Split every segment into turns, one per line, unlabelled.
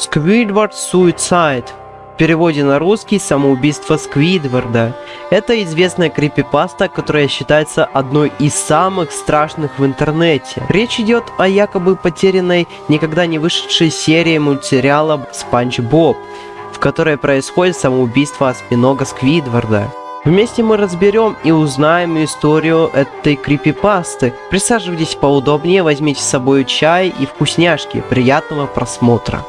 Squidward Suicide. В переводе на русский «Самоубийство Сквидварда». Это известная крипипаста, которая считается одной из самых страшных в интернете. Речь идет о якобы потерянной, никогда не вышедшей серии мультсериала «Спанч Боб», в которой происходит самоубийство осьминога Сквидварда. Вместе мы разберем и узнаем историю этой крипипасты. Присаживайтесь поудобнее, возьмите с собой чай и вкусняшки. Приятного просмотра.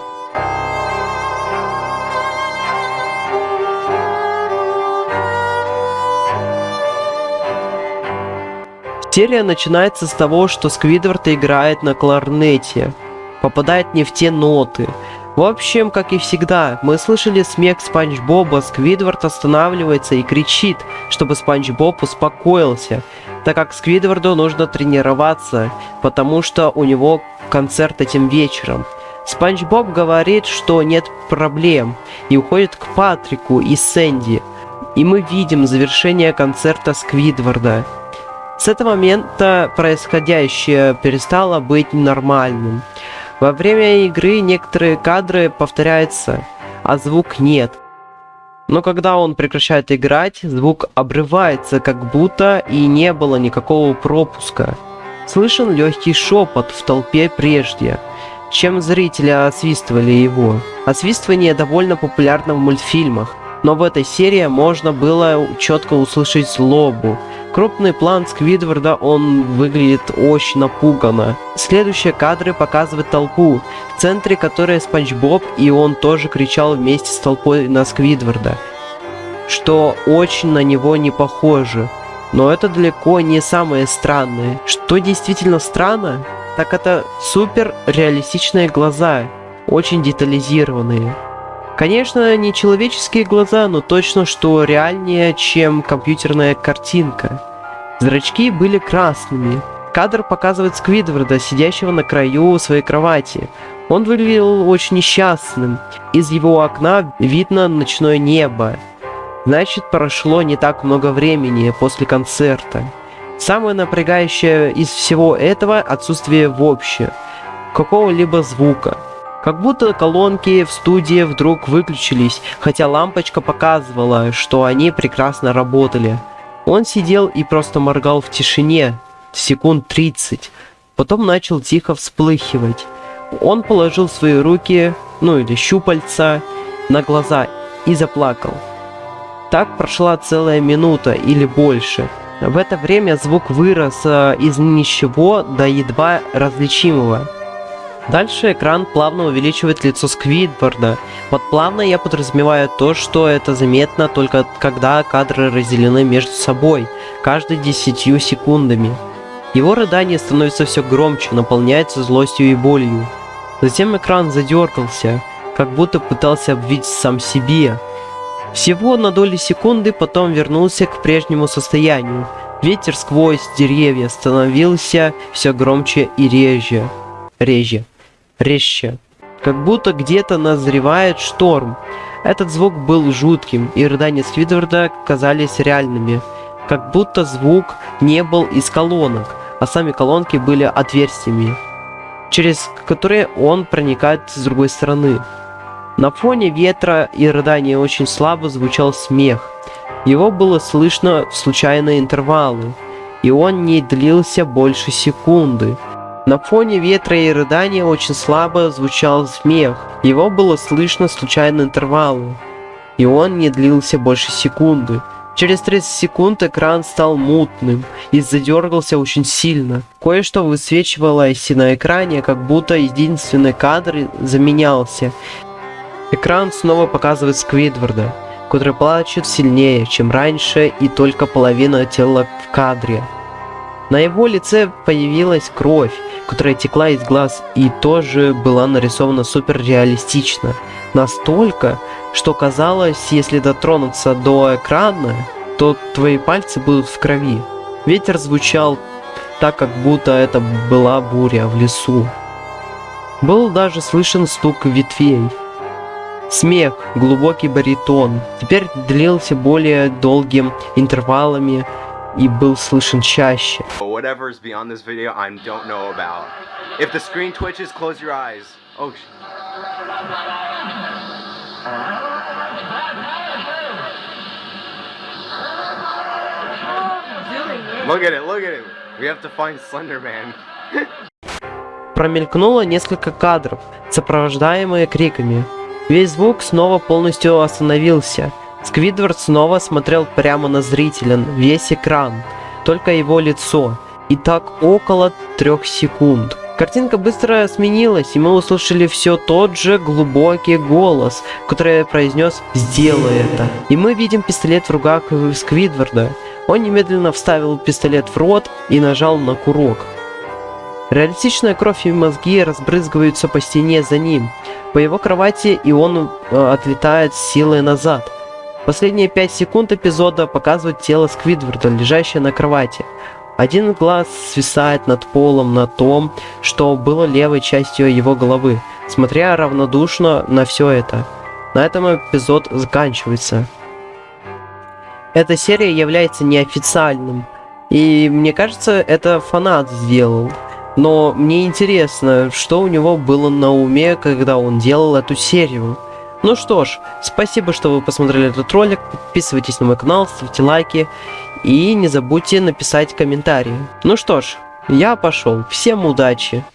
Серия начинается с того, что Сквидвард играет на кларнете, попадает не в те ноты. В общем, как и всегда, мы слышали смех Спанч Боба, Сквидвард останавливается и кричит, чтобы Спанч Боб успокоился, так как Сквидварду нужно тренироваться, потому что у него концерт этим вечером. Спанч Боб говорит, что нет проблем, и уходит к Патрику и Сэнди. И мы видим завершение концерта Сквидварда. С этого момента происходящее перестало быть нормальным. Во время игры некоторые кадры повторяются, а звук нет. Но когда он прекращает играть, звук обрывается, как будто и не было никакого пропуска. Слышен легкий шепот в толпе прежде, чем зрители освистывали его. Освистывание довольно популярно в мультфильмах, но в этой серии можно было четко услышать злобу. Крупный план Сквидварда, он выглядит очень напуганно. Следующие кадры показывают толпу, в центре которой Спанч Боб, и он тоже кричал вместе с толпой на Сквидварда, что очень на него не похоже. Но это далеко не самое странное. Что действительно странно, так это супер реалистичные глаза, очень детализированные. Конечно, не человеческие глаза, но точно, что реальнее, чем компьютерная картинка. Зрачки были красными. Кадр показывает Сквидварда, сидящего на краю своей кровати. Он выглядел очень несчастным. Из его окна видно ночное небо. Значит, прошло не так много времени после концерта. Самое напрягающее из всего этого отсутствие вообще какого-либо звука. Как будто колонки в студии вдруг выключились, хотя лампочка показывала, что они прекрасно работали. Он сидел и просто моргал в тишине, секунд 30, потом начал тихо всплыхивать. Он положил свои руки, ну или щупальца, на глаза и заплакал. Так прошла целая минута или больше. В это время звук вырос э, из ничего до едва различимого. Дальше экран плавно увеличивает лицо Сквидварда. Под плавно я подразумеваю то, что это заметно только когда кадры разделены между собой, каждые десятью секундами. Его рыдание становится все громче, наполняется злостью и болью. Затем экран задергался, как будто пытался обвить сам себе. Всего на доли секунды потом вернулся к прежнему состоянию. Ветер сквозь деревья становился все громче и реже. Реже резче. Как будто где-то назревает шторм. Этот звук был жутким, и рыдания Сквидварда казались реальными. Как будто звук не был из колонок, а сами колонки были отверстиями, через которые он проникает с другой стороны. На фоне ветра и рыдания очень слабо звучал смех. Его было слышно в случайные интервалы, и он не длился больше секунды. На фоне ветра и рыдания очень слабо звучал смех. Его было слышно случайно интервалы. И он не длился больше секунды. Через 30 секунд экран стал мутным и задергался очень сильно. Кое-что высвечивалось на экране, как будто единственный кадр заменялся. Экран снова показывает Сквидварда, который плачет сильнее, чем раньше, и только половина тела в кадре. На его лице появилась кровь, которая текла из глаз и тоже была нарисована супер реалистично. Настолько, что казалось, если дотронуться до экрана, то твои пальцы будут в крови. Ветер звучал так, как будто это была буря в лесу. Был даже слышен стук ветвей. Смех, глубокий баритон, теперь длился более долгим интервалами, и был слышен чаще.
Video, twitches. Oh. Look at it, look at it. We have to find Slender Man.
Промелькнуло несколько кадров, сопровождаемые криками. Весь звук снова полностью остановился. Сквидвард снова смотрел прямо на зрителя, весь экран, только его лицо. И так около трех секунд. Картинка быстро сменилась, и мы услышали все тот же глубокий голос, который произнес «Сделай это». И мы видим пистолет в руках Сквидварда. Он немедленно вставил пистолет в рот и нажал на курок. Реалистичная кровь и мозги разбрызгиваются по стене за ним, по его кровати, и он э, отлетает силой назад. Последние 5 секунд эпизода показывают тело Сквидварда, лежащее на кровати. Один глаз свисает над полом на том, что было левой частью его головы, смотря равнодушно на все это. На этом эпизод заканчивается. Эта серия является неофициальным, и мне кажется, это фанат сделал. Но мне интересно, что у него было на уме, когда он делал эту серию. Ну что ж, спасибо, что вы посмотрели этот ролик, подписывайтесь на мой канал, ставьте лайки и не забудьте написать комментарии. Ну что ж, я пошел, всем удачи!